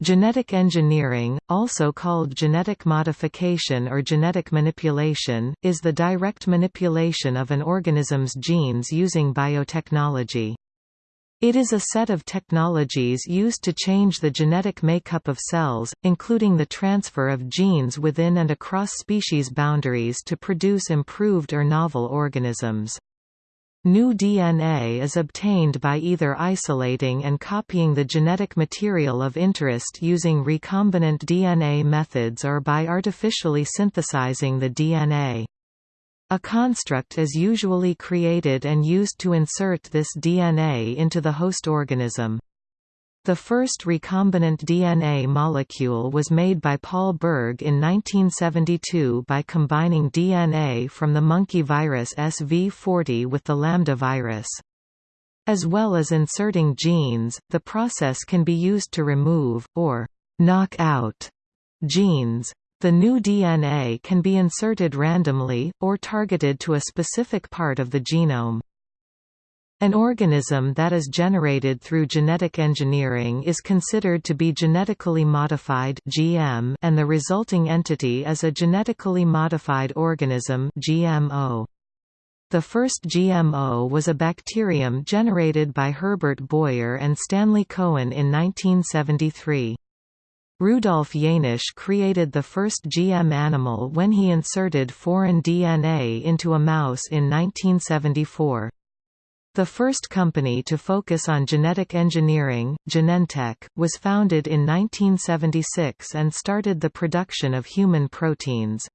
Genetic engineering, also called genetic modification or genetic manipulation, is the direct manipulation of an organism's genes using biotechnology. It is a set of technologies used to change the genetic makeup of cells, including the transfer of genes within and across species boundaries to produce improved or novel organisms. New DNA is obtained by either isolating and copying the genetic material of interest using recombinant DNA methods or by artificially synthesizing the DNA. A construct is usually created and used to insert this DNA into the host organism. The first recombinant DNA molecule was made by Paul Berg in 1972 by combining DNA from the monkey virus SV40 with the lambda virus. As well as inserting genes, the process can be used to remove, or knock out, genes. The new DNA can be inserted randomly, or targeted to a specific part of the genome. An organism that is generated through genetic engineering is considered to be genetically modified (GM), and the resulting entity is a genetically modified organism (GMO). The first GMO was a bacterium generated by Herbert Boyer and Stanley Cohen in 1973. Rudolf Jaenisch created the first GM animal when he inserted foreign DNA into a mouse in 1974. The first company to focus on genetic engineering, Genentech, was founded in 1976 and started the production of human proteins.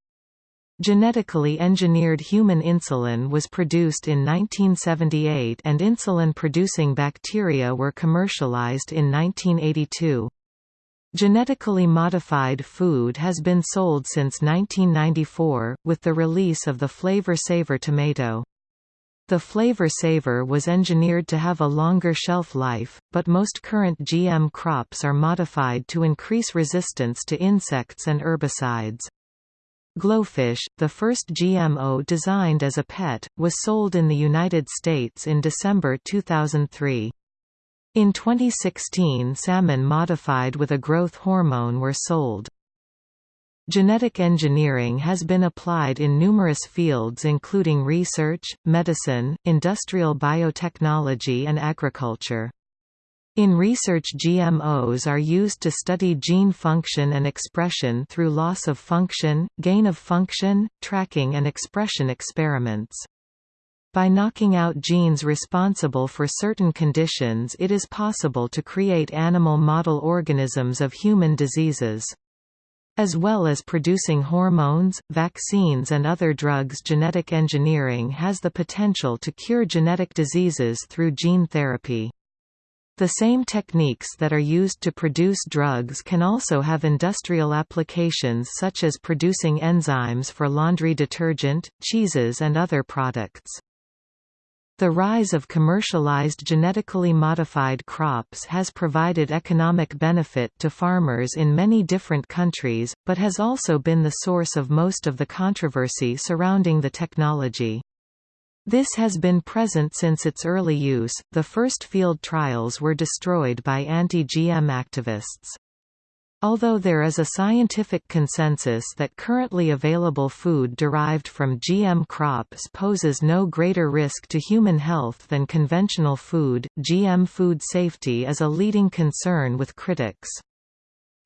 Genetically engineered human insulin was produced in 1978 and insulin-producing bacteria were commercialized in 1982. Genetically modified food has been sold since 1994, with the release of the Flavr Savr tomato. The Flavr Savr was engineered to have a longer shelf life, but most current GM crops are modified to increase resistance to insects and herbicides. GloFish, the first GMO designed as a pet, was sold in the United States in December 2003. In 2016 salmon modified with a growth hormone were sold. Genetic engineering has been applied in numerous fields including research, medicine, industrial biotechnology and agriculture. In research GMOs are used to study gene function and expression through loss of function, gain of function, tracking and expression experiments. By knocking out genes responsible for certain conditions it is possible to create animal model organisms of human diseases. As well as producing hormones, vaccines and other drugs genetic engineering has the potential to cure genetic diseases through gene therapy. The same techniques that are used to produce drugs can also have industrial applications such as producing enzymes for laundry detergent, cheeses and other products. The rise of commercialized genetically modified crops has provided economic benefit to farmers in many different countries, but has also been the source of most of the controversy surrounding the technology. This has been present since its early use. The first field trials were destroyed by anti-GM activists. Although there is a scientific consensus that currently available food derived from GM crops poses no greater risk to human health than conventional food, GM food safety is a leading concern with critics.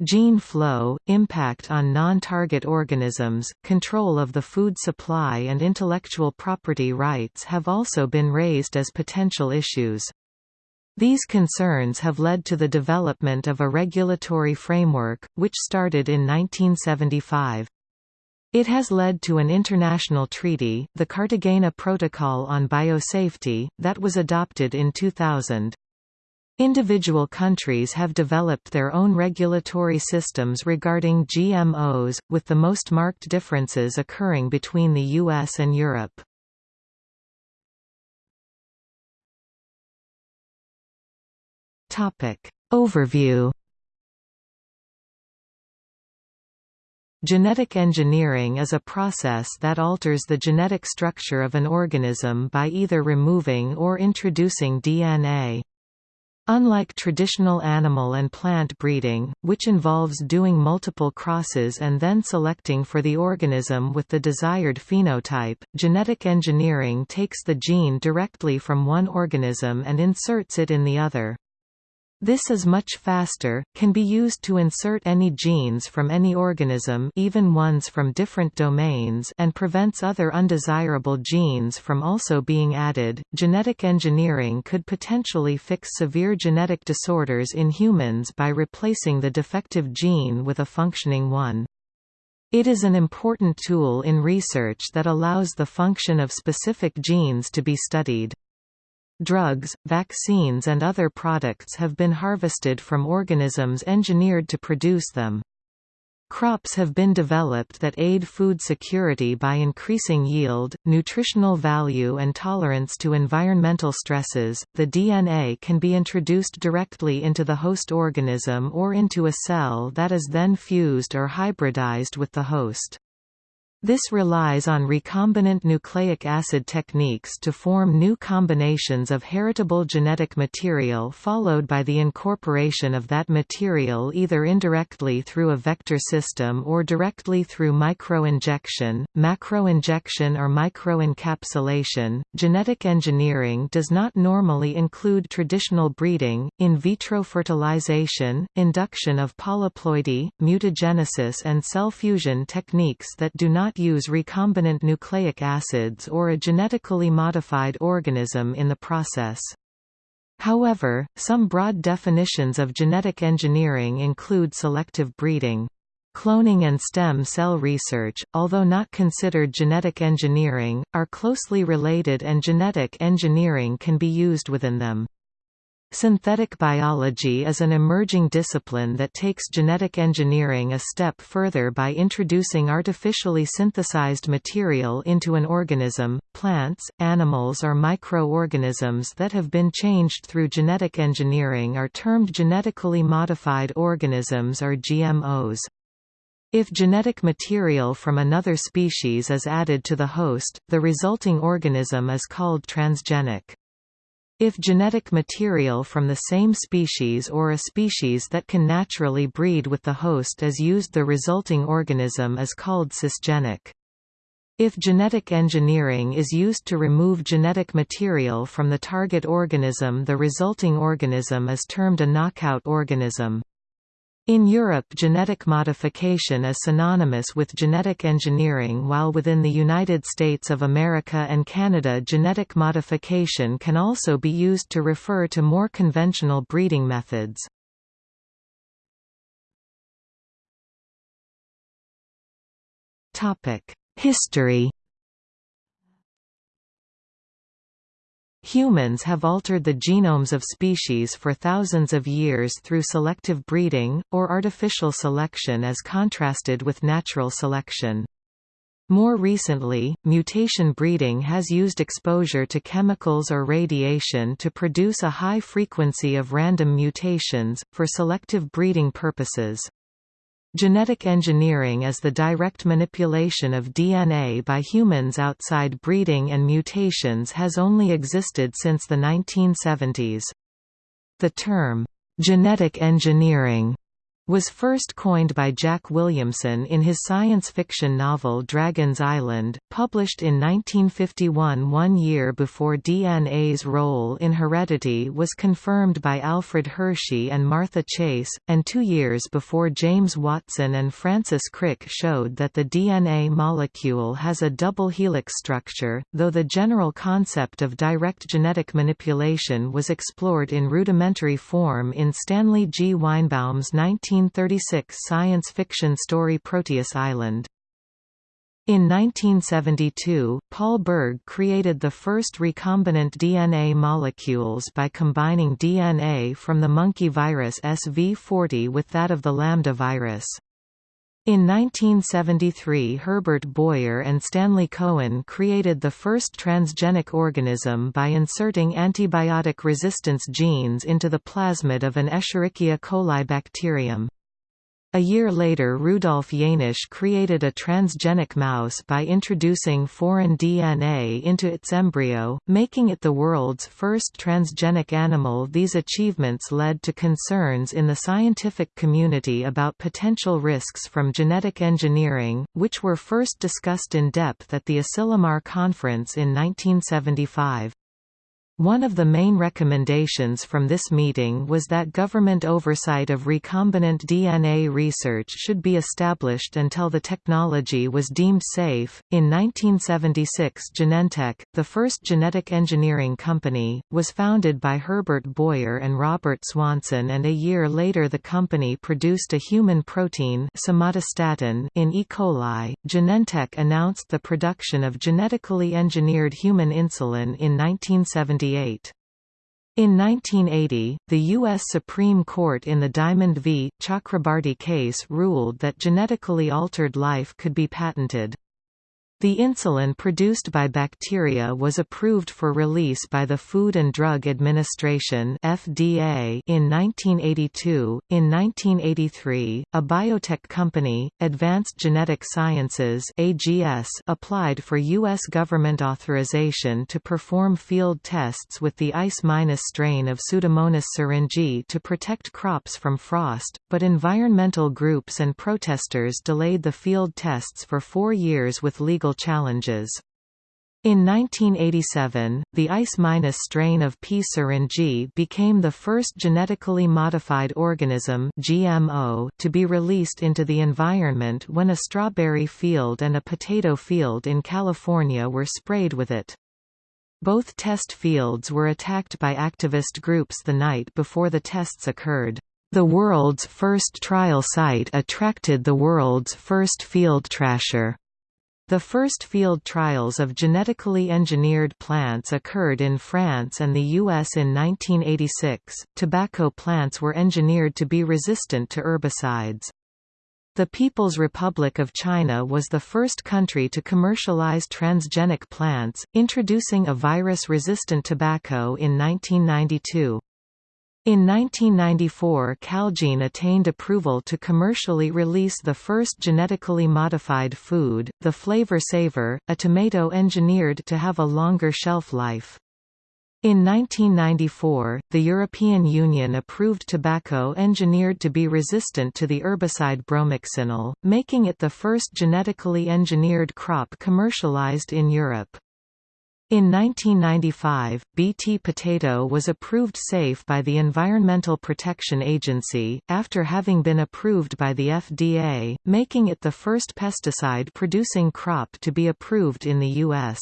Gene flow, impact on non-target organisms, control of the food supply and intellectual property rights have also been raised as potential issues. These concerns have led to the development of a regulatory framework, which started in 1975. It has led to an international treaty, the Cartagena Protocol on Biosafety, that was adopted in 2000. Individual countries have developed their own regulatory systems regarding GMOs, with the most marked differences occurring between the US and Europe. Topic. Overview Genetic engineering is a process that alters the genetic structure of an organism by either removing or introducing DNA. Unlike traditional animal and plant breeding, which involves doing multiple crosses and then selecting for the organism with the desired phenotype, genetic engineering takes the gene directly from one organism and inserts it in the other. This is much faster, can be used to insert any genes from any organism even ones from different domains and prevents other undesirable genes from also being added. Genetic engineering could potentially fix severe genetic disorders in humans by replacing the defective gene with a functioning one. It is an important tool in research that allows the function of specific genes to be studied. Drugs, vaccines and other products have been harvested from organisms engineered to produce them. Crops have been developed that aid food security by increasing yield, nutritional value, and tolerance to environmental stresses. The DNA can be introduced directly into the host organism or into a cell that is then fused or hybridized with the host. This relies on recombinant nucleic acid techniques to form new combinations of heritable genetic material followed by the incorporation of that material either indirectly through a vector system or directly through microinjection, macroinjection or microencapsulation. Genetic engineering does not normally include traditional breeding, in vitro fertilization, induction of polyploidy, mutagenesis and cell fusion techniques that do not not use recombinant nucleic acids or a genetically modified organism in the process. However, some broad definitions of genetic engineering include selective breeding. Cloning and stem cell research, although not considered genetic engineering, are closely related and genetic engineering can be used within them. Synthetic biology is an emerging discipline that takes genetic engineering a step further by introducing artificially synthesized material into an organism. Plants, animals, or microorganisms that have been changed through genetic engineering are termed genetically modified organisms or GMOs. If genetic material from another species is added to the host, the resulting organism is called transgenic. If genetic material from the same species or a species that can naturally breed with the host is used the resulting organism is called cisgenic. If genetic engineering is used to remove genetic material from the target organism the resulting organism is termed a knockout organism. In Europe genetic modification is synonymous with genetic engineering while within the United States of America and Canada genetic modification can also be used to refer to more conventional breeding methods. History Humans have altered the genomes of species for thousands of years through selective breeding, or artificial selection as contrasted with natural selection. More recently, mutation breeding has used exposure to chemicals or radiation to produce a high frequency of random mutations, for selective breeding purposes. Genetic engineering is the direct manipulation of DNA by humans outside breeding and mutations has only existed since the 1970s. The term, "'genetic engineering' was first coined by Jack Williamson in his science fiction novel Dragon's Island, published in 1951 one year before DNA's role in heredity was confirmed by Alfred Hershey and Martha Chase, and two years before James Watson and Francis Crick showed that the DNA molecule has a double helix structure, though the general concept of direct genetic manipulation was explored in rudimentary form in Stanley G. Weinbaum's 19 1936 science fiction story Proteus Island. In 1972, Paul Berg created the first recombinant DNA molecules by combining DNA from the monkey virus SV40 with that of the lambda virus. In 1973 Herbert Boyer and Stanley Cohen created the first transgenic organism by inserting antibiotic resistance genes into the plasmid of an Escherichia coli bacterium. A year later Rudolf Jaenisch created a transgenic mouse by introducing foreign DNA into its embryo, making it the world's first transgenic animal These achievements led to concerns in the scientific community about potential risks from genetic engineering, which were first discussed in depth at the Asilomar Conference in 1975. One of the main recommendations from this meeting was that government oversight of recombinant DNA research should be established until the technology was deemed safe. In 1976, Genentech, the first genetic engineering company, was founded by Herbert Boyer and Robert Swanson, and a year later the company produced a human protein somatostatin in E. coli. Genentech announced the production of genetically engineered human insulin in 1978 in 1980, the U.S. Supreme Court in the Diamond v. Chakrabarty case ruled that genetically altered life could be patented. The insulin produced by bacteria was approved for release by the Food and Drug Administration (FDA) in 1982. In 1983, a biotech company, Advanced Genetic Sciences (AGS), applied for US government authorization to perform field tests with the ICE- minus strain of Pseudomonas syringae to protect crops from frost, but environmental groups and protesters delayed the field tests for 4 years with legal challenges. In 1987, the ICE- minus strain of P. syringae became the first genetically modified organism GMO to be released into the environment when a strawberry field and a potato field in California were sprayed with it. Both test fields were attacked by activist groups the night before the tests occurred. The world's first trial site attracted the world's first field trasher. The first field trials of genetically engineered plants occurred in France and the US in 1986. Tobacco plants were engineered to be resistant to herbicides. The People's Republic of China was the first country to commercialize transgenic plants, introducing a virus-resistant tobacco in 1992. In 1994 Calgene attained approval to commercially release the first genetically modified food, the Flavr Savr, a tomato engineered to have a longer shelf life. In 1994, the European Union approved tobacco engineered to be resistant to the herbicide bromoxynil, making it the first genetically engineered crop commercialized in Europe. In 1995, Bt potato was approved safe by the Environmental Protection Agency, after having been approved by the FDA, making it the first pesticide-producing crop to be approved in the U.S.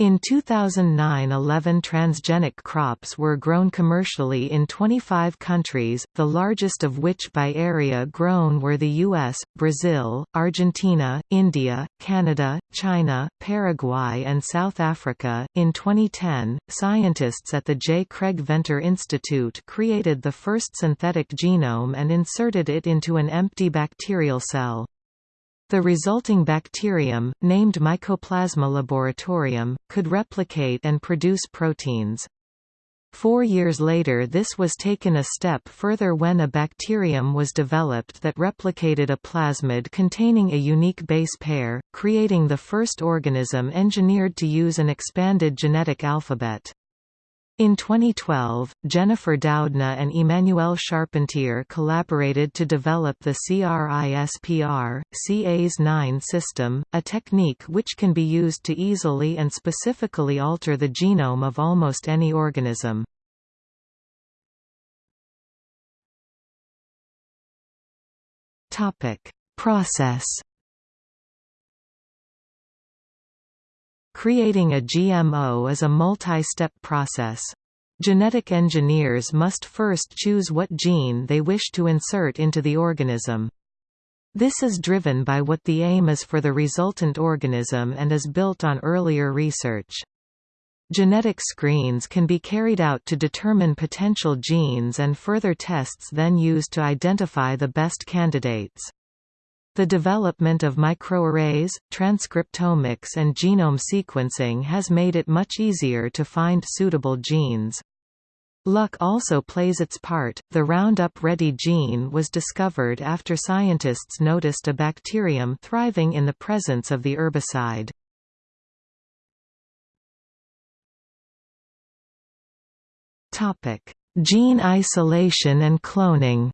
In 2009 11 transgenic crops were grown commercially in 25 countries, the largest of which by area grown were the US, Brazil, Argentina, India, Canada, China, Paraguay and South Africa. In 2010, scientists at the J. Craig Venter Institute created the first synthetic genome and inserted it into an empty bacterial cell. The resulting bacterium, named Mycoplasma laboratorium, could replicate and produce proteins. Four years later this was taken a step further when a bacterium was developed that replicated a plasmid containing a unique base pair, creating the first organism engineered to use an expanded genetic alphabet. In 2012, Jennifer Doudna and Emmanuelle Charpentier collaborated to develop the CRISPR, CAS9 system, a technique which can be used to easily and specifically alter the genome of almost any organism. Process Creating a GMO is a multi-step process. Genetic engineers must first choose what gene they wish to insert into the organism. This is driven by what the aim is for the resultant organism and is built on earlier research. Genetic screens can be carried out to determine potential genes and further tests then used to identify the best candidates. The development of microarrays, transcriptomics and genome sequencing has made it much easier to find suitable genes. Luck also plays its part. The Roundup Ready gene was discovered after scientists noticed a bacterium thriving in the presence of the herbicide. Topic: Gene isolation and cloning.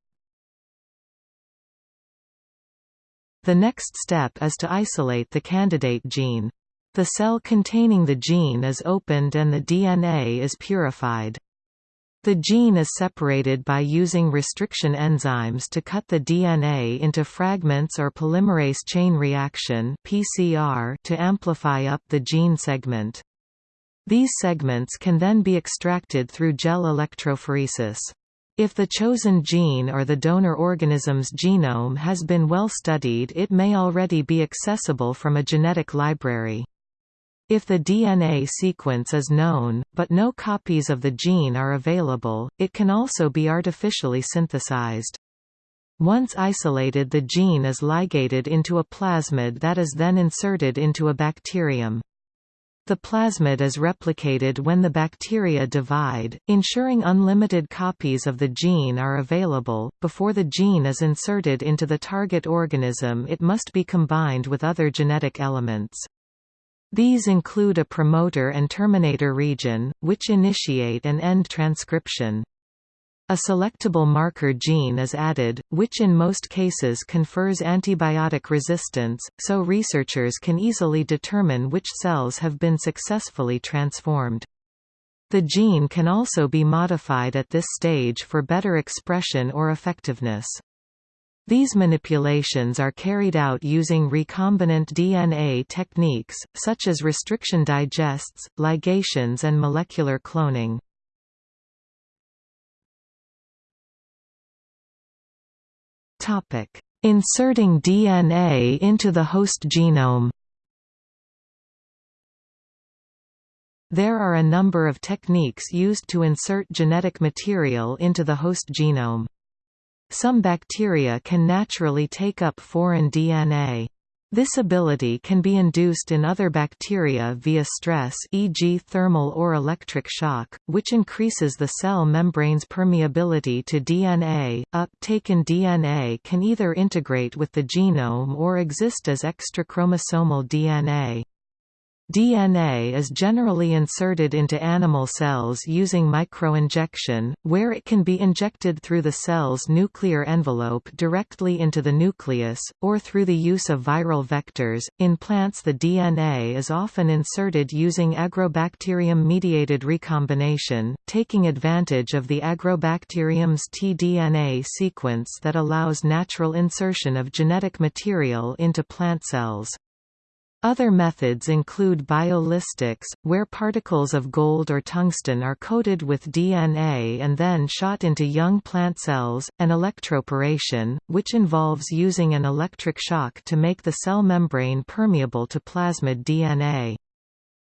The next step is to isolate the candidate gene. The cell containing the gene is opened and the DNA is purified. The gene is separated by using restriction enzymes to cut the DNA into fragments or polymerase chain reaction (PCR) to amplify up the gene segment. These segments can then be extracted through gel electrophoresis. If the chosen gene or the donor organism's genome has been well studied it may already be accessible from a genetic library. If the DNA sequence is known, but no copies of the gene are available, it can also be artificially synthesized. Once isolated the gene is ligated into a plasmid that is then inserted into a bacterium. The plasmid is replicated when the bacteria divide, ensuring unlimited copies of the gene are available. Before the gene is inserted into the target organism, it must be combined with other genetic elements. These include a promoter and terminator region, which initiate and end transcription. A selectable marker gene is added, which in most cases confers antibiotic resistance, so researchers can easily determine which cells have been successfully transformed. The gene can also be modified at this stage for better expression or effectiveness. These manipulations are carried out using recombinant DNA techniques, such as restriction digests, ligations and molecular cloning. Inserting DNA into the host genome There are a number of techniques used to insert genetic material into the host genome. Some bacteria can naturally take up foreign DNA. This ability can be induced in other bacteria via stress e.g. thermal or electric shock, which increases the cell membrane's permeability to DNA. Uptaken DNA can either integrate with the genome or exist as extrachromosomal DNA. DNA is generally inserted into animal cells using microinjection, where it can be injected through the cell's nuclear envelope directly into the nucleus, or through the use of viral vectors. In plants, the DNA is often inserted using agrobacterium-mediated recombination, taking advantage of the agrobacterium's tDNA sequence that allows natural insertion of genetic material into plant cells. Other methods include biolistics, where particles of gold or tungsten are coated with DNA and then shot into young plant cells, and electroporation, which involves using an electric shock to make the cell membrane permeable to plasmid DNA.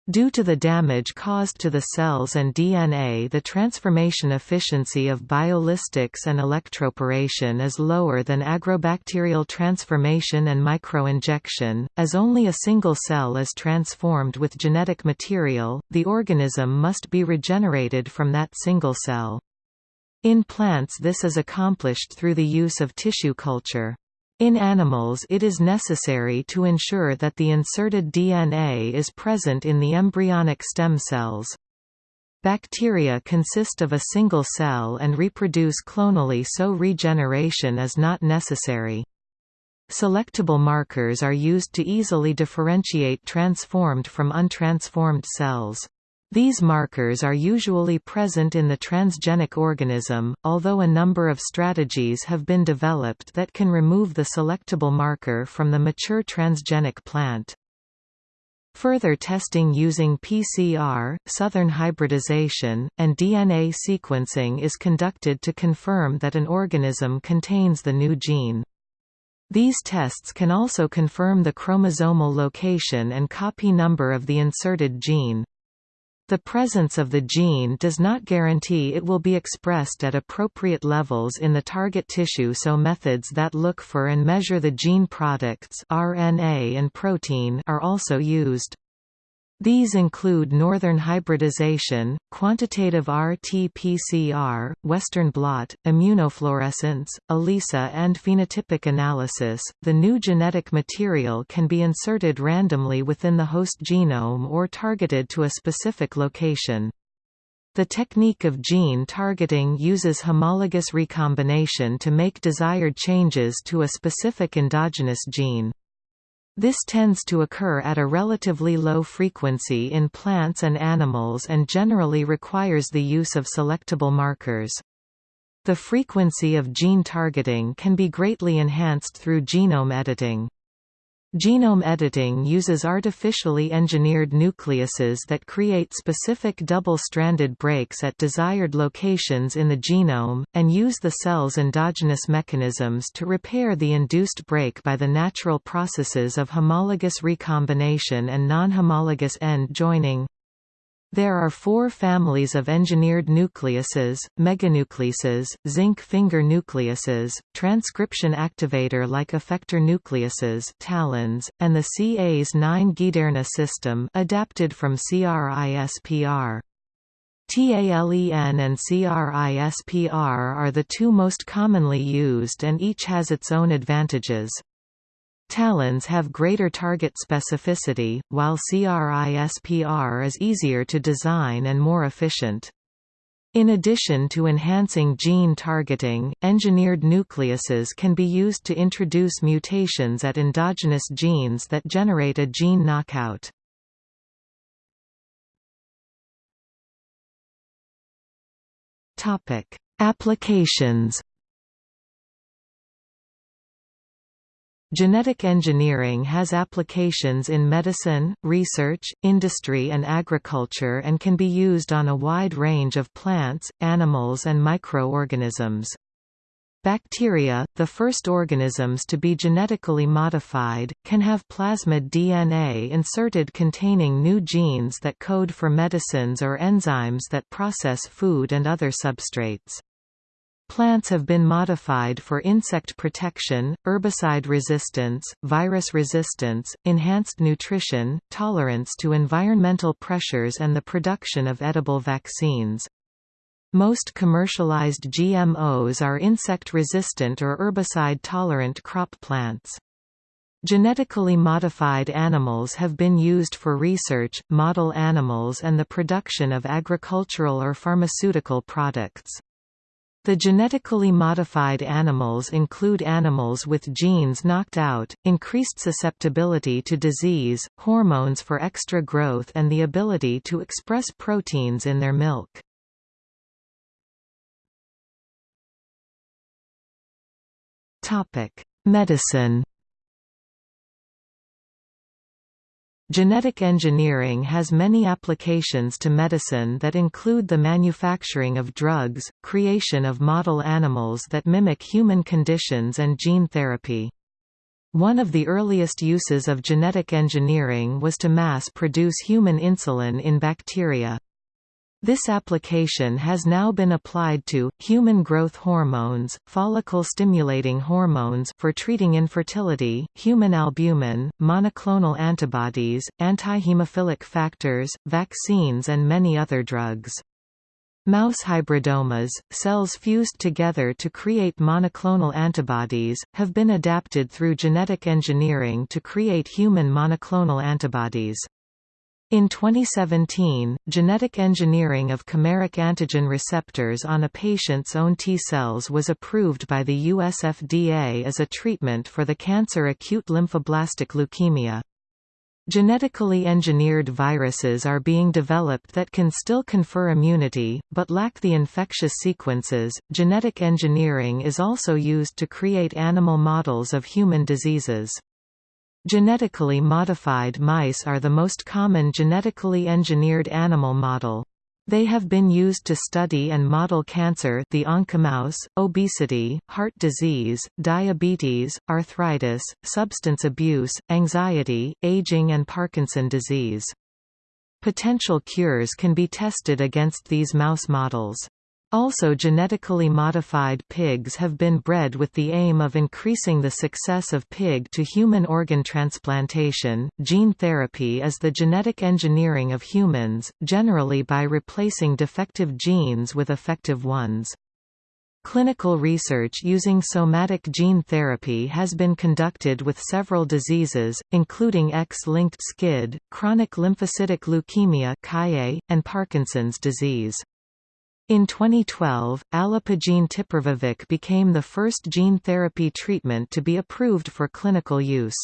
Due to the damage caused to the cells and DNA the transformation efficiency of biolistics and electroporation is lower than agrobacterial transformation and microinjection, as only a single cell is transformed with genetic material, the organism must be regenerated from that single cell. In plants this is accomplished through the use of tissue culture. In animals it is necessary to ensure that the inserted DNA is present in the embryonic stem cells. Bacteria consist of a single cell and reproduce clonally so regeneration is not necessary. Selectable markers are used to easily differentiate transformed from untransformed cells. These markers are usually present in the transgenic organism, although a number of strategies have been developed that can remove the selectable marker from the mature transgenic plant. Further testing using PCR, southern hybridization, and DNA sequencing is conducted to confirm that an organism contains the new gene. These tests can also confirm the chromosomal location and copy number of the inserted gene. The presence of the gene does not guarantee it will be expressed at appropriate levels in the target tissue so methods that look for and measure the gene products RNA and protein are also used. These include northern hybridization, quantitative RT-PCR, Western blot, immunofluorescence, ELISA and phenotypic analysis. The new genetic material can be inserted randomly within the host genome or targeted to a specific location. The technique of gene targeting uses homologous recombination to make desired changes to a specific endogenous gene. This tends to occur at a relatively low frequency in plants and animals and generally requires the use of selectable markers. The frequency of gene targeting can be greatly enhanced through genome editing. Genome editing uses artificially engineered nucleases that create specific double-stranded breaks at desired locations in the genome, and use the cell's endogenous mechanisms to repair the induced break by the natural processes of homologous recombination and non-homologous end joining. There are four families of engineered nucleases, meganucleases, zinc finger nucleases, transcription activator-like effector nucleases TALENs, and the CAS9 Giderna system adapted from CRISPR. TALEN and CRISPR are the two most commonly used and each has its own advantages. Talens have greater target specificity, while CRISPR is easier to design and more efficient. In addition to enhancing gene targeting, engineered nucleases can be used to introduce mutations at endogenous genes that generate a gene knockout. Applications Genetic engineering has applications in medicine, research, industry and agriculture and can be used on a wide range of plants, animals and microorganisms. Bacteria, the first organisms to be genetically modified, can have plasmid DNA inserted containing new genes that code for medicines or enzymes that process food and other substrates. Plants have been modified for insect protection, herbicide resistance, virus resistance, enhanced nutrition, tolerance to environmental pressures and the production of edible vaccines. Most commercialized GMOs are insect-resistant or herbicide-tolerant crop plants. Genetically modified animals have been used for research, model animals and the production of agricultural or pharmaceutical products. The genetically modified animals include animals with genes knocked out, increased susceptibility to disease, hormones for extra growth and the ability to express proteins in their milk. Medicine Genetic engineering has many applications to medicine that include the manufacturing of drugs, creation of model animals that mimic human conditions and gene therapy. One of the earliest uses of genetic engineering was to mass produce human insulin in bacteria. This application has now been applied to, human growth hormones, follicle-stimulating hormones for treating infertility, human albumin, monoclonal antibodies, antihemophilic factors, vaccines and many other drugs. Mouse hybridomas, cells fused together to create monoclonal antibodies, have been adapted through genetic engineering to create human monoclonal antibodies. In 2017, genetic engineering of chimeric antigen receptors on a patient's own T-cells was approved by the US FDA as a treatment for the cancer acute lymphoblastic leukemia. Genetically engineered viruses are being developed that can still confer immunity, but lack the infectious sequences. Genetic engineering is also used to create animal models of human diseases. Genetically modified mice are the most common genetically engineered animal model. They have been used to study and model cancer the oncomouse, obesity, heart disease, diabetes, arthritis, substance abuse, anxiety, aging and Parkinson disease. Potential cures can be tested against these mouse models. Also genetically modified pigs have been bred with the aim of increasing the success of pig to human organ transplantation. Gene therapy is the genetic engineering of humans, generally by replacing defective genes with effective ones. Clinical research using somatic gene therapy has been conducted with several diseases, including X-linked SCID, chronic lymphocytic leukemia and Parkinson's disease. In 2012, alipogene tiparvovec became the first gene therapy treatment to be approved for clinical use.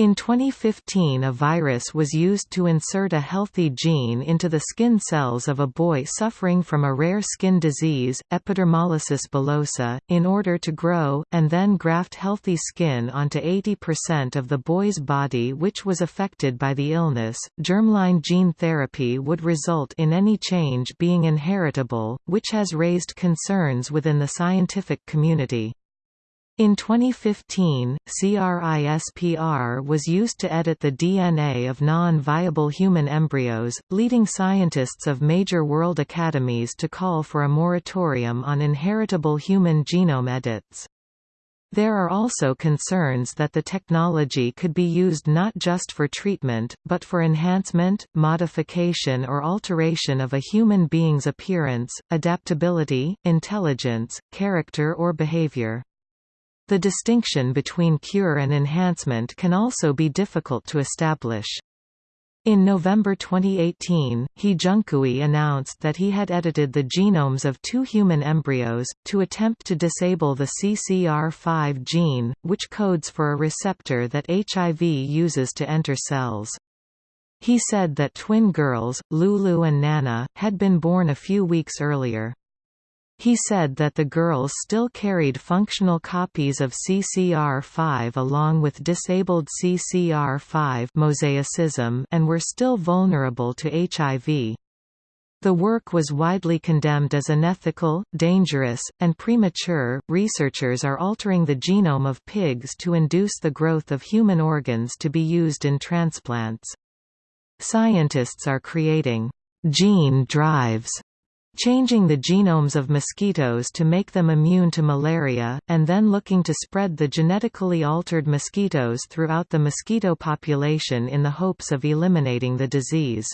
In 2015 a virus was used to insert a healthy gene into the skin cells of a boy suffering from a rare skin disease, epidermolysis bullosa, in order to grow, and then graft healthy skin onto 80% of the boy's body which was affected by the illness. Germline gene therapy would result in any change being inheritable, which has raised concerns within the scientific community. In 2015, CRISPR was used to edit the DNA of non-viable human embryos, leading scientists of major world academies to call for a moratorium on inheritable human genome edits. There are also concerns that the technology could be used not just for treatment, but for enhancement, modification or alteration of a human being's appearance, adaptability, intelligence, character or behavior. The distinction between cure and enhancement can also be difficult to establish. In November 2018, He Jiankui announced that he had edited the genomes of two human embryos, to attempt to disable the CCR5 gene, which codes for a receptor that HIV uses to enter cells. He said that twin girls, Lulu and Nana, had been born a few weeks earlier. He said that the girls still carried functional copies of CCR5 along with disabled CCR5 mosaicism and were still vulnerable to HIV. The work was widely condemned as unethical, dangerous, and premature. Researchers are altering the genome of pigs to induce the growth of human organs to be used in transplants. Scientists are creating gene drives changing the genomes of mosquitoes to make them immune to malaria, and then looking to spread the genetically altered mosquitoes throughout the mosquito population in the hopes of eliminating the disease.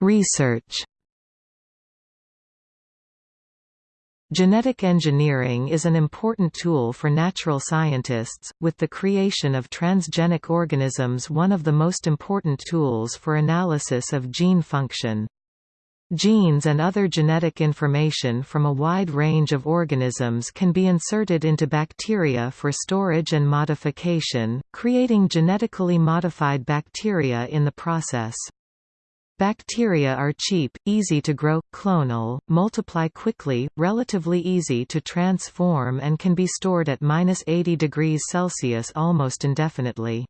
Research Genetic engineering is an important tool for natural scientists, with the creation of transgenic organisms one of the most important tools for analysis of gene function. Genes and other genetic information from a wide range of organisms can be inserted into bacteria for storage and modification, creating genetically modified bacteria in the process. Bacteria are cheap, easy to grow, clonal, multiply quickly, relatively easy to transform and can be stored at 80 degrees Celsius almost indefinitely.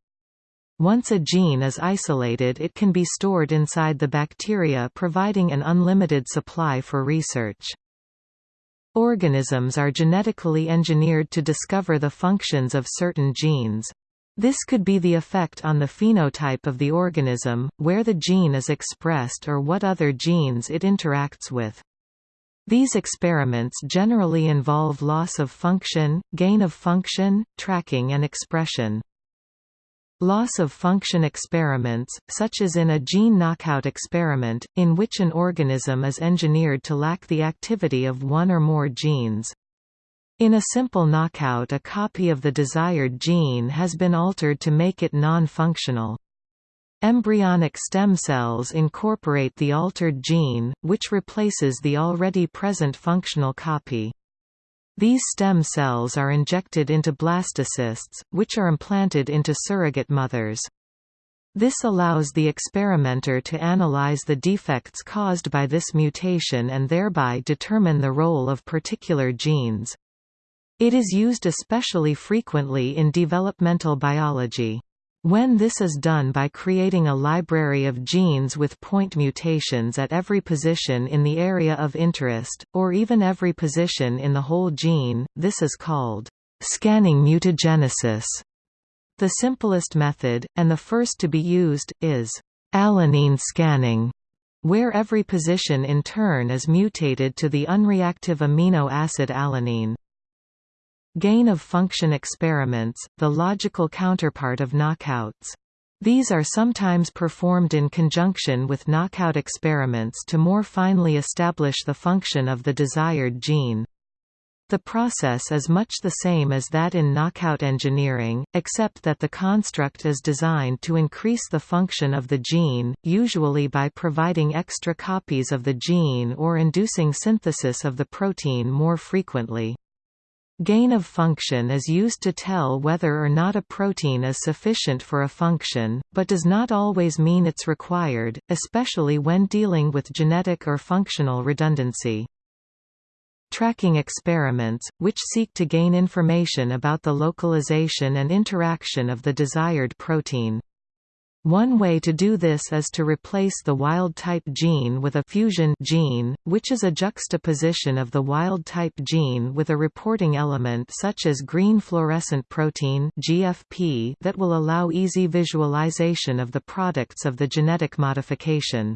Once a gene is isolated it can be stored inside the bacteria providing an unlimited supply for research. Organisms are genetically engineered to discover the functions of certain genes. This could be the effect on the phenotype of the organism, where the gene is expressed or what other genes it interacts with. These experiments generally involve loss of function, gain of function, tracking and expression. Loss of function experiments, such as in a gene knockout experiment, in which an organism is engineered to lack the activity of one or more genes. In a simple knockout a copy of the desired gene has been altered to make it non-functional. Embryonic stem cells incorporate the altered gene, which replaces the already present functional copy. These stem cells are injected into blastocysts, which are implanted into surrogate mothers. This allows the experimenter to analyze the defects caused by this mutation and thereby determine the role of particular genes. It is used especially frequently in developmental biology. When this is done by creating a library of genes with point mutations at every position in the area of interest, or even every position in the whole gene, this is called scanning mutagenesis. The simplest method, and the first to be used, is alanine scanning, where every position in turn is mutated to the unreactive amino acid alanine. Gain-of-function experiments, the logical counterpart of knockouts. These are sometimes performed in conjunction with knockout experiments to more finely establish the function of the desired gene. The process is much the same as that in knockout engineering, except that the construct is designed to increase the function of the gene, usually by providing extra copies of the gene or inducing synthesis of the protein more frequently. Gain of function is used to tell whether or not a protein is sufficient for a function, but does not always mean it's required, especially when dealing with genetic or functional redundancy. Tracking experiments, which seek to gain information about the localization and interaction of the desired protein. One way to do this is to replace the wild-type gene with a fusion gene, which is a juxtaposition of the wild-type gene with a reporting element such as green fluorescent protein (GFP) that will allow easy visualization of the products of the genetic modification.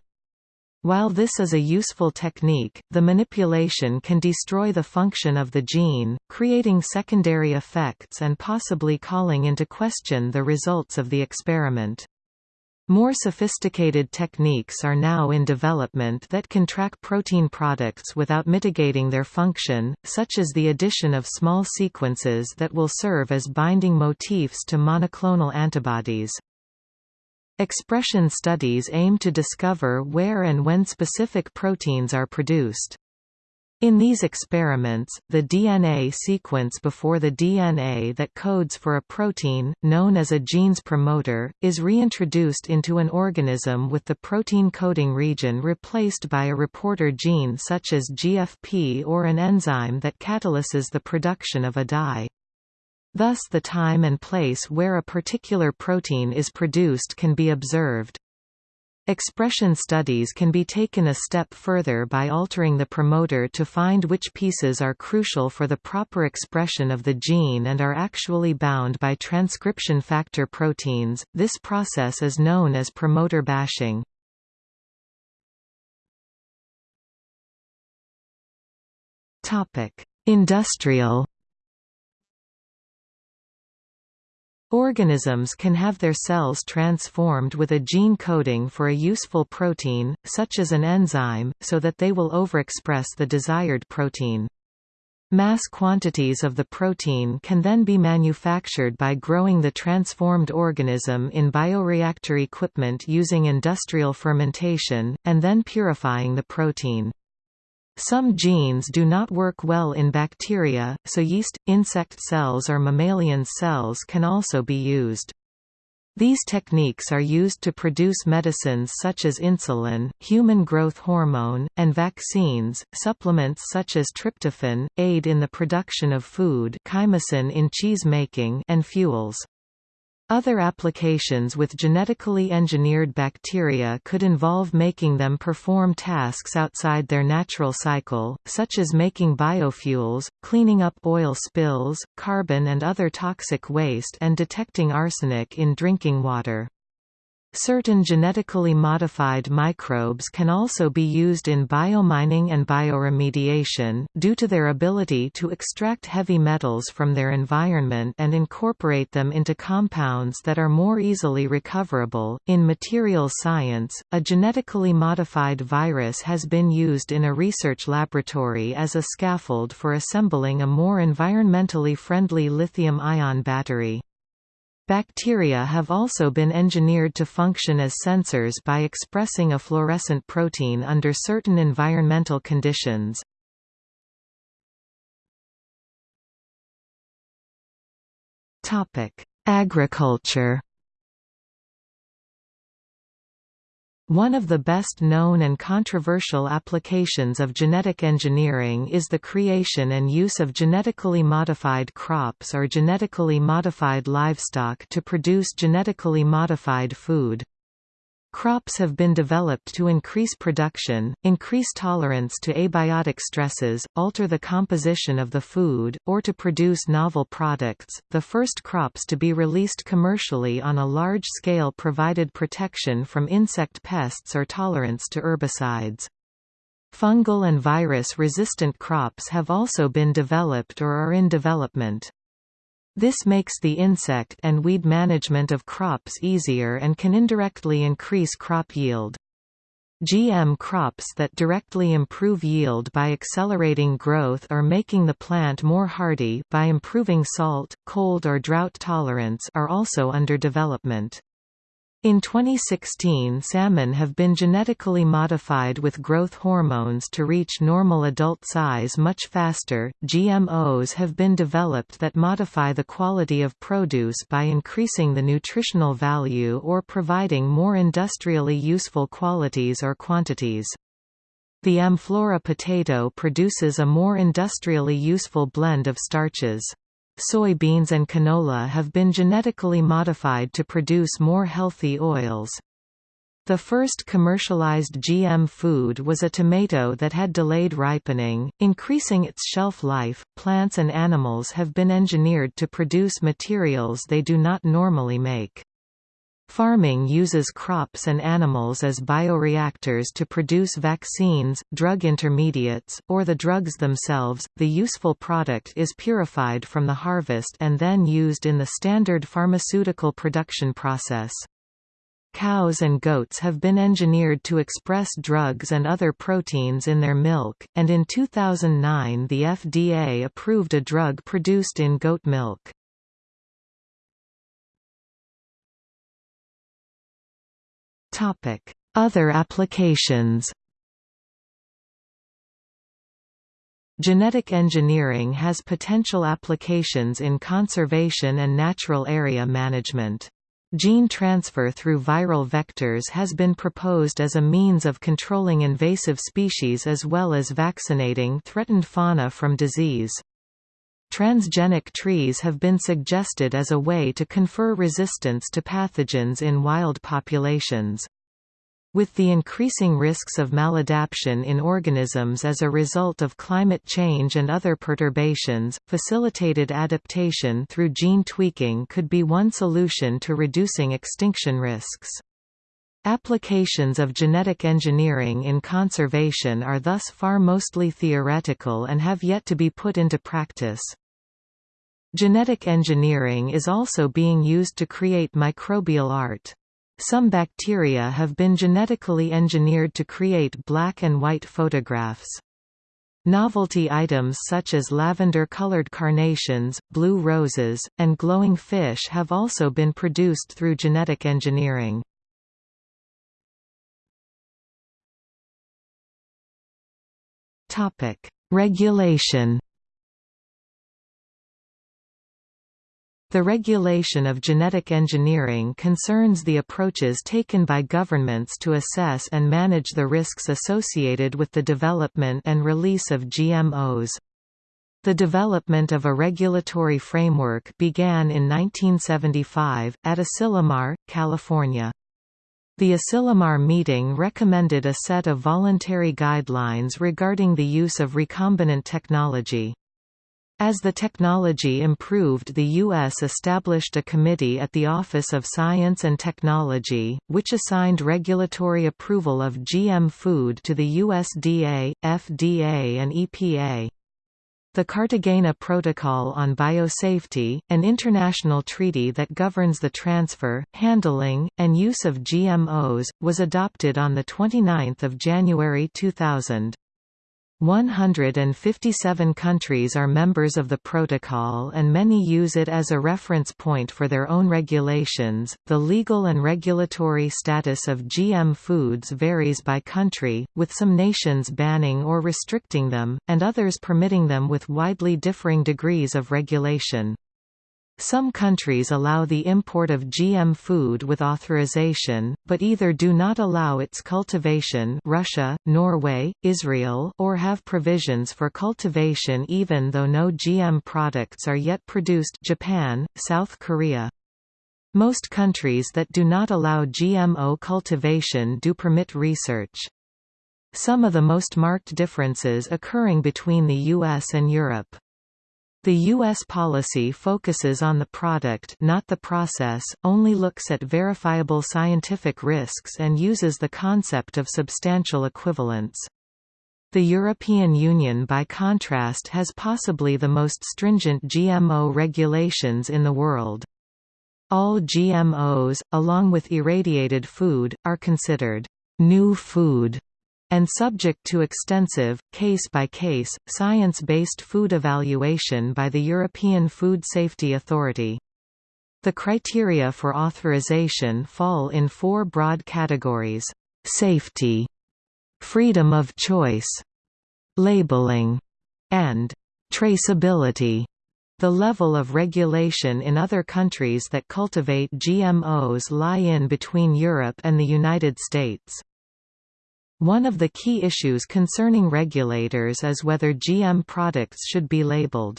While this is a useful technique, the manipulation can destroy the function of the gene, creating secondary effects and possibly calling into question the results of the experiment. More sophisticated techniques are now in development that can track protein products without mitigating their function, such as the addition of small sequences that will serve as binding motifs to monoclonal antibodies. Expression studies aim to discover where and when specific proteins are produced. In these experiments, the DNA sequence before the DNA that codes for a protein, known as a gene's promoter, is reintroduced into an organism with the protein coding region replaced by a reporter gene such as GFP or an enzyme that catalyses the production of a dye. Thus the time and place where a particular protein is produced can be observed. Expression studies can be taken a step further by altering the promoter to find which pieces are crucial for the proper expression of the gene and are actually bound by transcription factor proteins. This process is known as promoter bashing. Topic: Industrial Organisms can have their cells transformed with a gene coding for a useful protein, such as an enzyme, so that they will overexpress the desired protein. Mass quantities of the protein can then be manufactured by growing the transformed organism in bioreactor equipment using industrial fermentation, and then purifying the protein. Some genes do not work well in bacteria, so yeast, insect cells or mammalian cells can also be used. These techniques are used to produce medicines such as insulin, human growth hormone, and vaccines. Supplements such as tryptophan aid in the production of food, chymosin in cheese making, and fuels. Other applications with genetically engineered bacteria could involve making them perform tasks outside their natural cycle, such as making biofuels, cleaning up oil spills, carbon and other toxic waste and detecting arsenic in drinking water. Certain genetically modified microbes can also be used in biomining and bioremediation, due to their ability to extract heavy metals from their environment and incorporate them into compounds that are more easily recoverable. In materials science, a genetically modified virus has been used in a research laboratory as a scaffold for assembling a more environmentally friendly lithium-ion battery. Bacteria have also been engineered to function as sensors by expressing a fluorescent protein under certain environmental conditions. Agriculture One of the best known and controversial applications of genetic engineering is the creation and use of genetically modified crops or genetically modified livestock to produce genetically modified food. Crops have been developed to increase production, increase tolerance to abiotic stresses, alter the composition of the food, or to produce novel products. The first crops to be released commercially on a large scale provided protection from insect pests or tolerance to herbicides. Fungal and virus-resistant crops have also been developed or are in development. This makes the insect and weed management of crops easier and can indirectly increase crop yield. GM crops that directly improve yield by accelerating growth or making the plant more hardy by improving salt, cold or drought tolerance are also under development. In 2016 salmon have been genetically modified with growth hormones to reach normal adult size much faster. GMOs have been developed that modify the quality of produce by increasing the nutritional value or providing more industrially useful qualities or quantities. The Amflora potato produces a more industrially useful blend of starches. Soybeans and canola have been genetically modified to produce more healthy oils. The first commercialized GM food was a tomato that had delayed ripening, increasing its shelf life. Plants and animals have been engineered to produce materials they do not normally make. Pharming uses crops and animals as bioreactors to produce vaccines, drug intermediates, or the drugs themselves. The useful product is purified from the harvest and then used in the standard pharmaceutical production process. Cows and goats have been engineered to express drugs and other proteins in their milk, and in 2009 the FDA approved a drug produced in goat milk. Other applications Genetic engineering has potential applications in conservation and natural area management. Gene transfer through viral vectors has been proposed as a means of controlling invasive species as well as vaccinating threatened fauna from disease. Transgenic trees have been suggested as a way to confer resistance to pathogens in wild populations. With the increasing risks of maladaptation in organisms as a result of climate change and other perturbations, facilitated adaptation through gene tweaking could be one solution to reducing extinction risks. Applications of genetic engineering in conservation are thus far mostly theoretical and have yet to be put into practice. Genetic engineering is also being used to create microbial art. Some bacteria have been genetically engineered to create black and white photographs. Novelty items such as lavender-colored carnations, blue roses, and glowing fish have also been produced through genetic engineering. Topic: Regulation. The regulation of genetic engineering concerns the approaches taken by governments to assess and manage the risks associated with the development and release of GMOs. The development of a regulatory framework began in 1975, at Asilomar, California. The Asilomar meeting recommended a set of voluntary guidelines regarding the use of recombinant technology. As the technology improved the U.S. established a committee at the Office of Science and Technology, which assigned regulatory approval of GM food to the USDA, FDA and EPA. The Cartagena Protocol on Biosafety, an international treaty that governs the transfer, handling, and use of GMOs, was adopted on 29 January 2000. 157 countries are members of the protocol and many use it as a reference point for their own regulations. The legal and regulatory status of GM foods varies by country, with some nations banning or restricting them, and others permitting them with widely differing degrees of regulation. Some countries allow the import of GM food with authorization, but either do not allow its cultivation Russia, Norway, Israel or have provisions for cultivation even though no GM products are yet produced Japan, South Korea. Most countries that do not allow GMO cultivation do permit research. Some of the most marked differences occurring between the US and Europe. The U.S. policy focuses on the product not the process, only looks at verifiable scientific risks and uses the concept of substantial equivalence. The European Union by contrast has possibly the most stringent GMO regulations in the world. All GMOs, along with irradiated food, are considered new food and subject to extensive, case-by-case, science-based food evaluation by the European Food Safety Authority. The criteria for authorization fall in four broad categories. Safety, freedom of choice, labeling, and traceability. The level of regulation in other countries that cultivate GMOs lie in between Europe and the United States. One of the key issues concerning regulators is whether GM products should be labeled.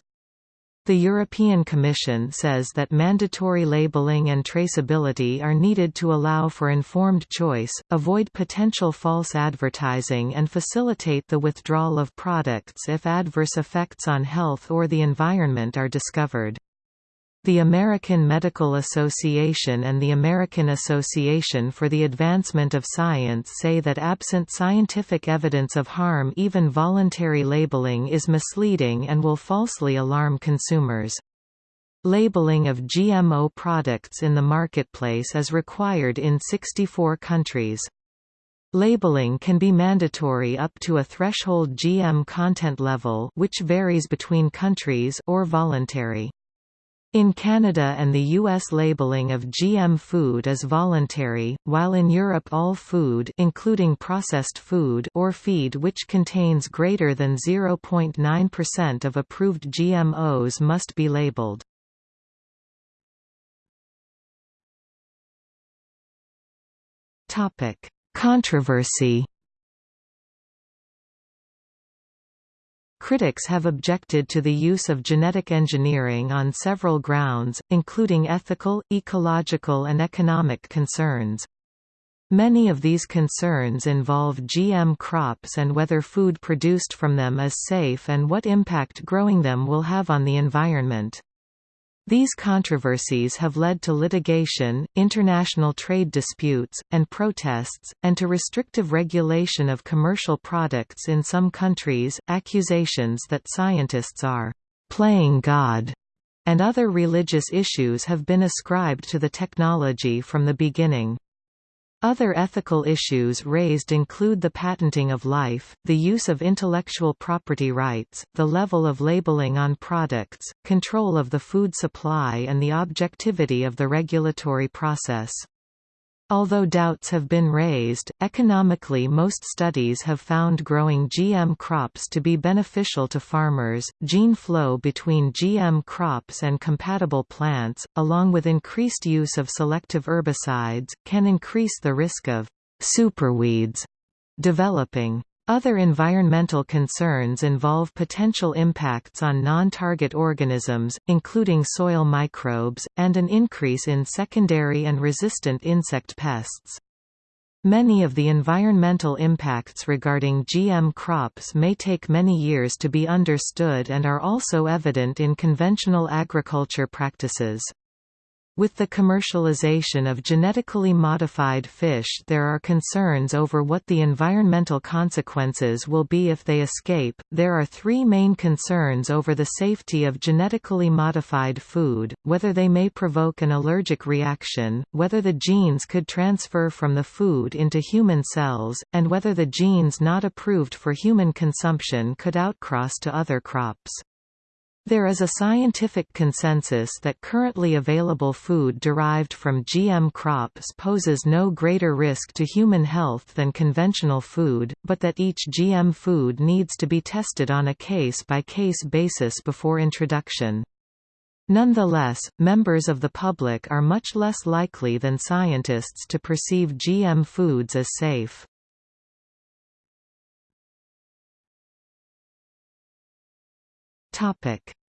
The European Commission says that mandatory labeling and traceability are needed to allow for informed choice, avoid potential false advertising and facilitate the withdrawal of products if adverse effects on health or the environment are discovered. The American Medical Association and the American Association for the Advancement of Science say that absent scientific evidence of harm even voluntary labeling is misleading and will falsely alarm consumers. Labeling of GMO products in the marketplace is required in 64 countries. Labeling can be mandatory up to a threshold GM content level which varies between countries or voluntary. In Canada and the US labeling of GM food is voluntary, while in Europe all food including processed food or feed which contains greater than 0.9% of approved GMOs must be labeled. Controversy Critics have objected to the use of genetic engineering on several grounds, including ethical, ecological and economic concerns. Many of these concerns involve GM crops and whether food produced from them is safe and what impact growing them will have on the environment. These controversies have led to litigation, international trade disputes, and protests, and to restrictive regulation of commercial products in some countries. Accusations that scientists are playing God and other religious issues have been ascribed to the technology from the beginning. Other ethical issues raised include the patenting of life, the use of intellectual property rights, the level of labeling on products, control of the food supply and the objectivity of the regulatory process. Although doubts have been raised, economically most studies have found growing GM crops to be beneficial to farmers. Gene flow between GM crops and compatible plants, along with increased use of selective herbicides, can increase the risk of superweeds developing. Other environmental concerns involve potential impacts on non-target organisms, including soil microbes, and an increase in secondary and resistant insect pests. Many of the environmental impacts regarding GM crops may take many years to be understood and are also evident in conventional agriculture practices. With the commercialization of genetically modified fish there are concerns over what the environmental consequences will be if they escape. There are three main concerns over the safety of genetically modified food, whether they may provoke an allergic reaction, whether the genes could transfer from the food into human cells, and whether the genes not approved for human consumption could outcross to other crops. There is a scientific consensus that currently available food derived from GM crops poses no greater risk to human health than conventional food, but that each GM food needs to be tested on a case-by-case -case basis before introduction. Nonetheless, members of the public are much less likely than scientists to perceive GM foods as safe.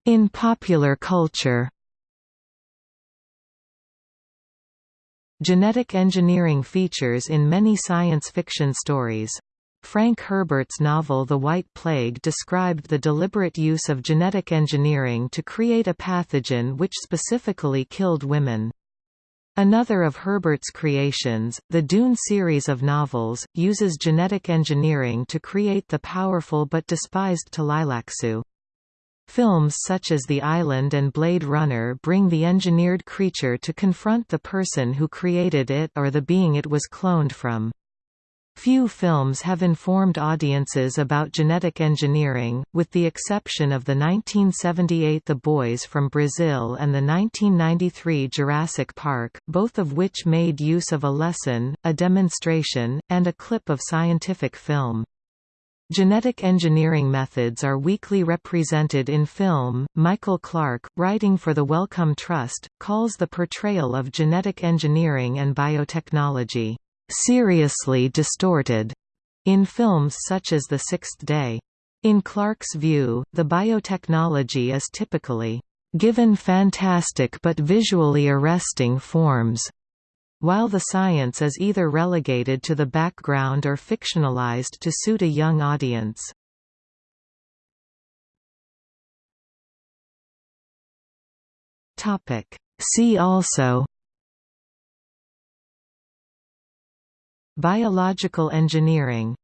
In popular culture Genetic engineering features in many science fiction stories. Frank Herbert's novel The White Plague described the deliberate use of genetic engineering to create a pathogen which specifically killed women. Another of Herbert's creations, the Dune series of novels, uses genetic engineering to create the powerful but despised Tleilaxu. Films such as The Island and Blade Runner bring the engineered creature to confront the person who created it or the being it was cloned from. Few films have informed audiences about genetic engineering, with the exception of the 1978 The Boys from Brazil and the 1993 Jurassic Park, both of which made use of a lesson, a demonstration, and a clip of scientific film. Genetic engineering methods are weakly represented in film. Michael Clark, writing for the Wellcome Trust, calls the portrayal of genetic engineering and biotechnology seriously distorted in films such as The Sixth Day. In Clark's view, the biotechnology is typically given fantastic but visually arresting forms, while the science is either relegated to the background or fictionalized to suit a young audience. See also Biological engineering